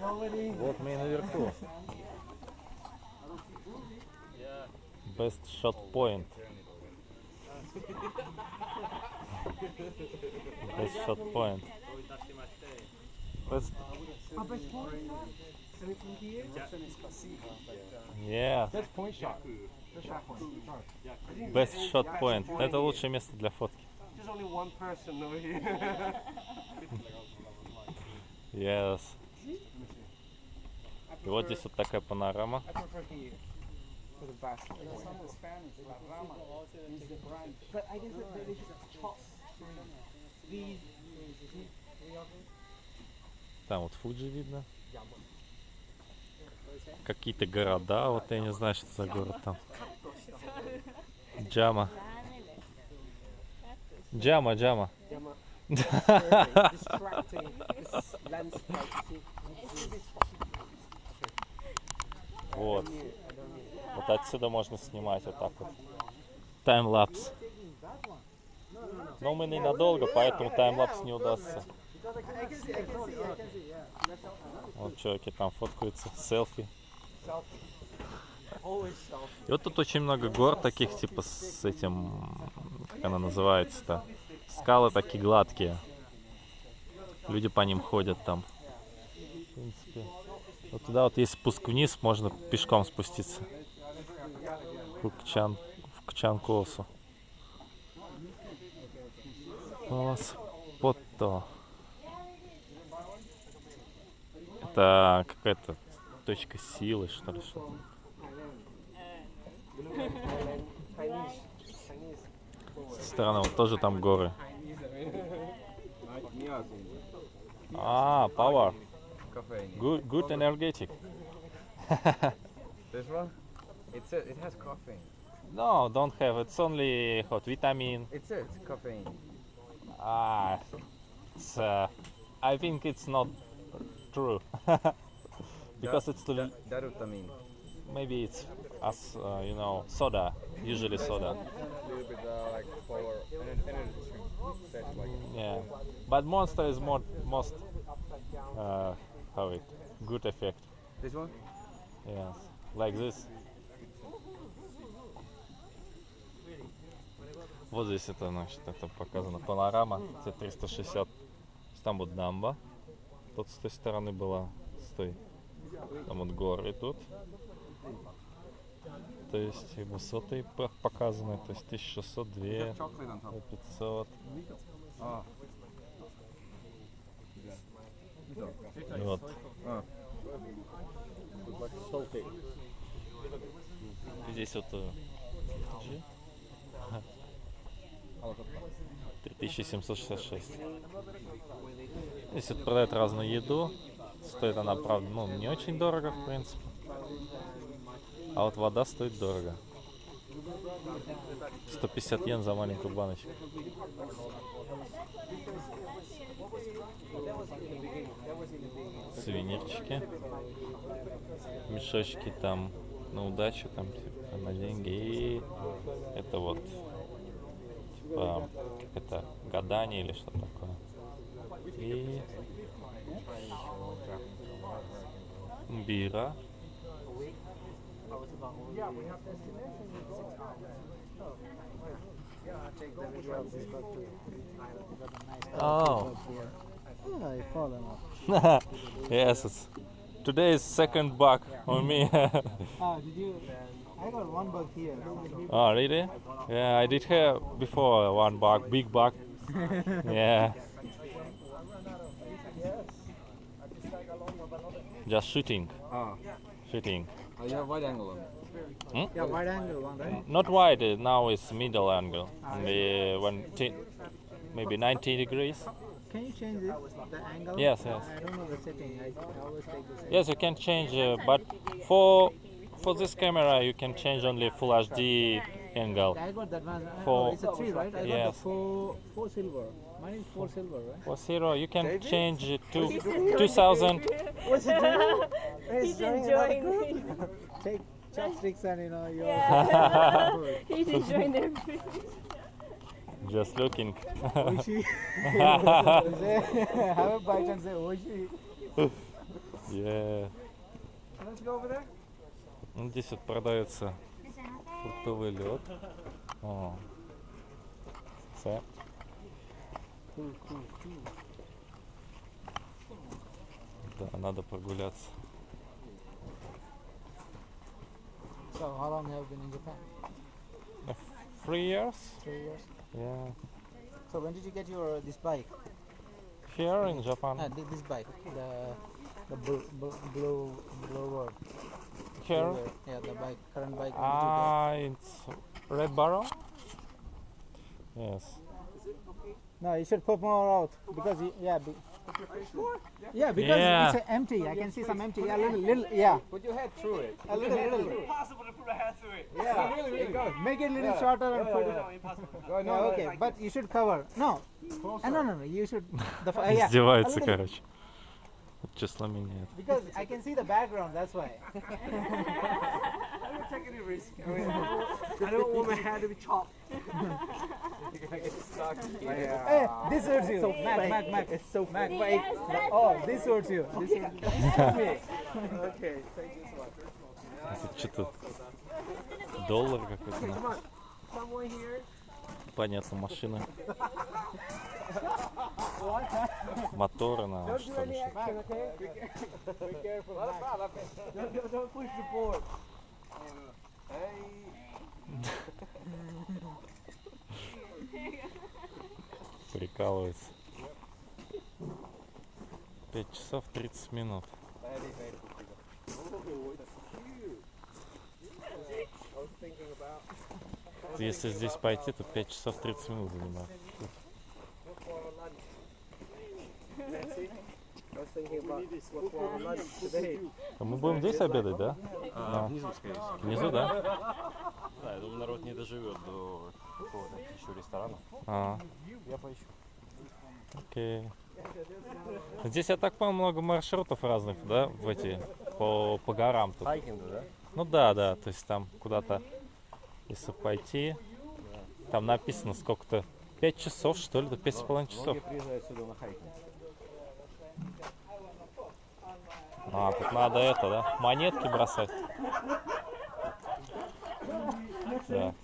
Вот мы и наверху. Best shot point. Best shot point. Best. Yeah, best shot point. Это лучшее место для фотки. Yes. И вот здесь вот такая панорама. Там вот Фуджи видно. Какие-то города, вот я не знаю, что за город там. Джама. Джама, Джама. distracting this landscape. You see, Вот. Вот отсюда можно снимать вот так вот. Таймлапс. Но мы ненадолго, поэтому таймлапс не удастся. Вот чуваки там фоткаются, селфи. И вот тут очень много гор таких, типа с этим, как она называется-то, скалы такие гладкие. Люди по ним ходят там. В принципе. Вот туда вот есть спуск вниз, можно пешком спуститься. В Кчан, в Кчанкосу. Пото. Это какая-то точка силы, что ли, что. С стороны вот тоже там горы. А, power. Caffeine. Good, good energetic. This one? It's a, it has caffeine. No, don't have. It's only hot vitamin. It's it, caffeine. Ah, it's, uh, I think it's not true. because it's Da- l- Darutamin. maybe it's as uh, you know soda, usually soda. little bit uh, like power energy like Yeah, but Monster is more most uh, how it good effect. This one? Yes, like this. Вот здесь это, значит, это показано панорама, это 360. Там вот дамба, тут с той стороны была, с той. Там вот горы тут. То есть высоты показаны, то есть 1600, 2, вот. Здесь вот э, G. 3766. Здесь вот продают разную еду. Стоит она, правда, ну, не очень дорого, в принципе. А вот вода стоит дорого. 150 йен за маленькую баночку. Сувенирчики. Мешочки там на удачу, там типа, на деньги. И это вот типа как это гадание или что такое. И бира. Oh. Yeah, I fallen off. yes, it's, today is second bug on me. Did you? I got one bug here. oh, really? Yeah, I did have before one bug, big bug. yeah. Just shooting, Ah. shooting. Oh, you have wide angle on. Yeah, wide angle one, right? Not wide, uh, now it's middle angle. Maybe one t- maybe 90 degrees. Can you change it, the angle? Yes, yes. I don't know the setting. I, I always take the setting. Yes, you can change, uh, but for for this camera you can change only full HD angle. I got that one. For- oh, it's a three, right? I got Yes. the four, four silver. Mine is four silver, right? For zero, you can change it to 2000. What's it doing? He's enjoying. Take chopsticks and you know your. Yeah. He's enjoying everything. Just looking. Oishi. Have a bite and say Oishi. Yeah. Let's go over there. Ну, здесь вот продается фруктовый лед. О. Все. Да, надо прогуляться. So how long have you been in Japan? Three years? Three years. Yeah. So when did you get your this bike? Here in Japan. Ah, thi- this bike, the the blue blue blue blower. Here. blower. Yeah, the bike, current bike. when did you Ah, it's Red Barrel? Yes. get? No, you should put more out because you, yeah. Be, yeah, because Yeah. it's uh, empty. I can see some empty. Yeah, little, little, yeah, Put your head through it. a little, little. Impossible to put a hat through it. Yeah, really, really good. Make it a little Yeah. shorter and put it. No, impossible. Go, No, okay, but you should cover. No, uh, no, no, no. You should. The f- uh, yeah, a Издевается, little, короче. Вот числа меняет. because I can see the background. That's why. Take any risk. I, mean, I don't want my hair to be chopped. You're gonna get stuck. Hey, this suits you. Mac, Mac, Mac. It's so Mac. Wait. yes, Oh, this suits you. This suits you. Okay, you so much. Это что-то доллар какой-то. Понятно, машина. Моторы на что ли. Прикалывается. 5 часов 30 минут. Если здесь пойти, то 5 часов 30 минут занимает. А Мы будем здесь обедать, да? А, Да. внизу, скорее всего. Внизу, да? Да, я думаю, народ не доживет до какого-то еще ресторана. А, Я поищу. окей. Здесь, я так понял, много маршрутов разных, да, в эти, по, по горам тут. Хайкинг, да? Ну да, да, то есть там куда-то, если пойти, там написано сколько-то, 5 часов, что ли, до 5,5 часов. Многие приезжают сюда на хайкинг. А, тут надо это, да, монетки бросать. Да.